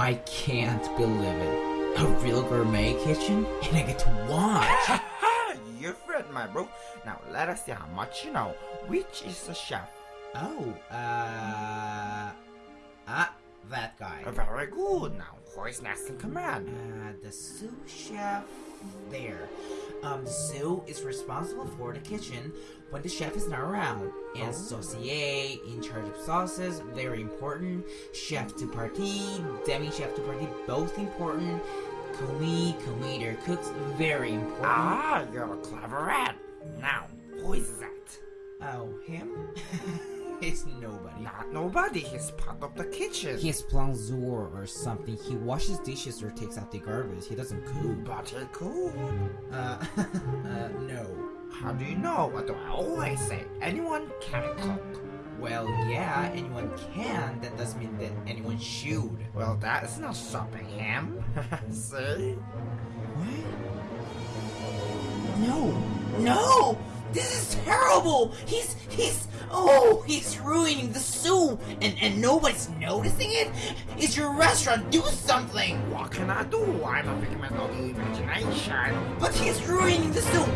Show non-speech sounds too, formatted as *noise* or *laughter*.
I can't believe it. A real gourmet kitchen? And I get to watch! *laughs* You're right, my bro. Now let us see how much you know. Which is the chef? oh, uh... Ah, that guy. Very good. Now who is next in command? Uh, the sous chef there. Um, sous is responsible for the kitchen when the chef is not around. And saucier, in charge of sauces, very important. Chef de partie, demi chef de partie, both important. Commis, commis cooks, very important. Ah, you're a clever rat. Now who is that? Oh, him? *laughs* it's nobody. Not nobody. He's part of the kitchen. He's plongeur or something. He washes dishes or takes out the garbage. He doesn't cook. But he could. Uh, *laughs* uh, no. How do you know? What do I always say? Anyone can cook. Well, yeah, anyone can. That doesn't mean that anyone should. Well, that is not stopping him. *laughs* See? What? No, no! This is terrible! He's, he's, oh, he's ruining the soup, and, and nobody's noticing it? It's your restaurant, do something! What can I do? I'm a figment of the imagination. But he's ruining the soup!